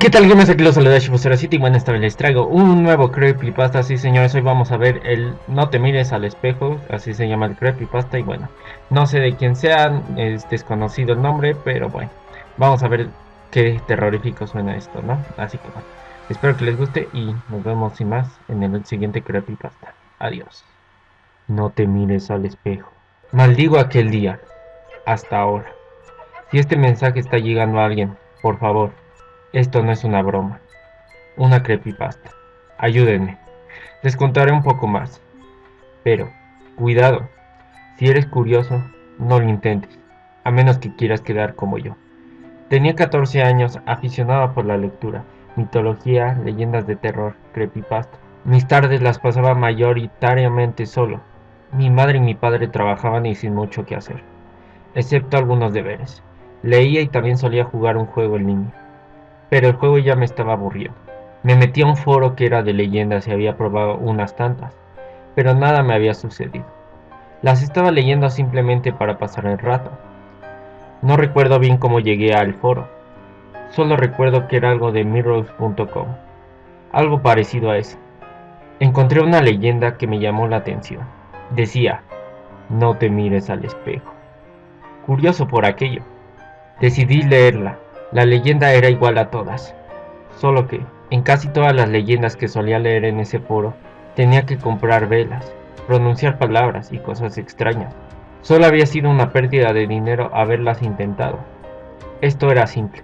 ¿Qué tal gamers? Aquí los saluda City bueno esta vez les traigo un nuevo creepypasta. Sí señores, hoy vamos a ver el No te mires al espejo Así se llama el creepypasta y bueno No sé de quién sea, es desconocido el nombre Pero bueno, vamos a ver qué terrorífico suena esto, ¿no? Así que bueno, espero que les guste y nos vemos sin más en el siguiente creepypasta. Adiós. No te mires al espejo. Maldigo aquel día. Hasta ahora. Si este mensaje está llegando a alguien, por favor esto no es una broma. Una creepypasta. Ayúdenme. Les contaré un poco más. Pero, cuidado. Si eres curioso, no lo intentes. A menos que quieras quedar como yo. Tenía 14 años, aficionado por la lectura, mitología, leyendas de terror, creepypasta. Mis tardes las pasaba mayoritariamente solo. Mi madre y mi padre trabajaban y sin mucho que hacer, excepto algunos deberes. Leía y también solía jugar un juego en línea pero el juego ya me estaba aburriendo. Me metí a un foro que era de leyendas y había probado unas tantas, pero nada me había sucedido. Las estaba leyendo simplemente para pasar el rato. No recuerdo bien cómo llegué al foro, solo recuerdo que era algo de mirrors.com, algo parecido a eso. Encontré una leyenda que me llamó la atención. Decía, no te mires al espejo. Curioso por aquello. Decidí leerla la leyenda era igual a todas, solo que, en casi todas las leyendas que solía leer en ese foro, tenía que comprar velas, pronunciar palabras y cosas extrañas. Solo había sido una pérdida de dinero haberlas intentado. Esto era simple.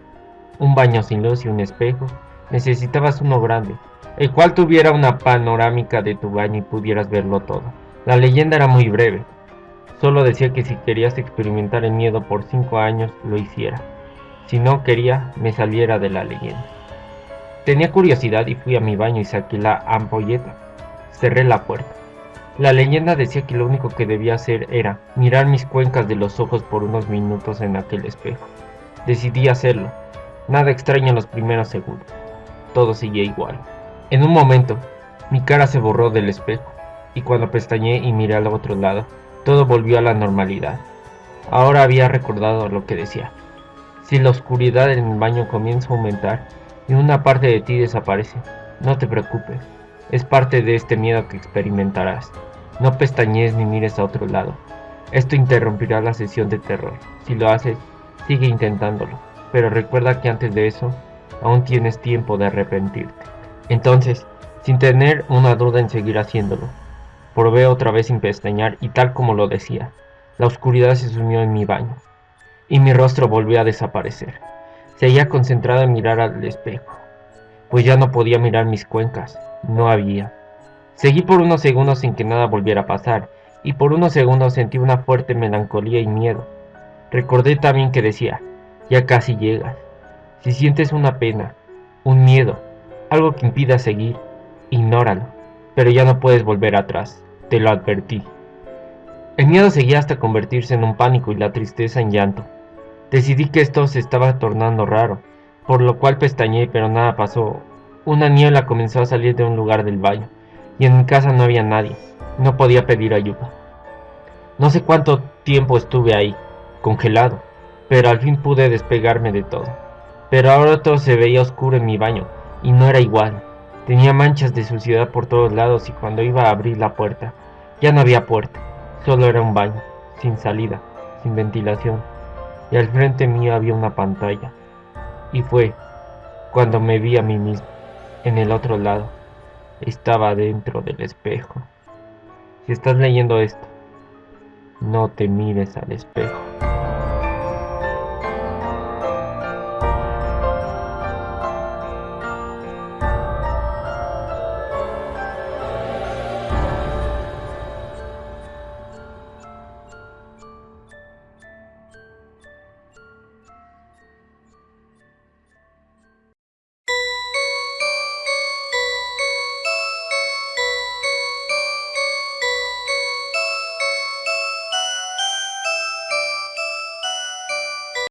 Un baño sin luz y un espejo. Necesitabas uno grande, el cual tuviera una panorámica de tu baño y pudieras verlo todo. La leyenda era muy breve. Solo decía que si querías experimentar el miedo por 5 años, lo hiciera. Si no quería, me saliera de la leyenda. Tenía curiosidad y fui a mi baño y saqué la ampolleta. Cerré la puerta. La leyenda decía que lo único que debía hacer era mirar mis cuencas de los ojos por unos minutos en aquel espejo. Decidí hacerlo. Nada extraño en los primeros segundos. Todo seguía igual. En un momento, mi cara se borró del espejo, y cuando pestañeé y miré al otro lado, todo volvió a la normalidad. Ahora había recordado lo que decía. Si la oscuridad en el baño comienza a aumentar y una parte de ti desaparece, no te preocupes, es parte de este miedo que experimentarás. No pestañees ni mires a otro lado. Esto interrumpirá la sesión de terror. Si lo haces, sigue intentándolo. Pero recuerda que antes de eso, aún tienes tiempo de arrepentirte. Entonces, sin tener una duda en seguir haciéndolo, probé otra vez sin pestañear y tal como lo decía, la oscuridad se sumió en mi baño y mi rostro volvió a desaparecer. Seguía concentrado en mirar al espejo, pues ya no podía mirar mis cuencas, no había. Seguí por unos segundos sin que nada volviera a pasar, y por unos segundos sentí una fuerte melancolía y miedo. Recordé también que decía, ya casi llegas. Si sientes una pena, un miedo, algo que impida seguir, ignóralo, pero ya no puedes volver atrás, te lo advertí. El miedo seguía hasta convertirse en un pánico y la tristeza en llanto. Decidí que esto se estaba tornando raro, por lo cual pestañeé pero nada pasó. Una niebla comenzó a salir de un lugar del baño, y en mi casa no había nadie, no podía pedir ayuda. No sé cuánto tiempo estuve ahí, congelado, pero al fin pude despegarme de todo. Pero ahora todo se veía oscuro en mi baño, y no era igual. Tenía manchas de suciedad por todos lados y cuando iba a abrir la puerta, ya no había puerta, solo era un baño, sin salida, sin ventilación y al frente mío había una pantalla. Y fue cuando me vi a mí mismo, en el otro lado. Estaba dentro del espejo. Si estás leyendo esto, no te mires al espejo.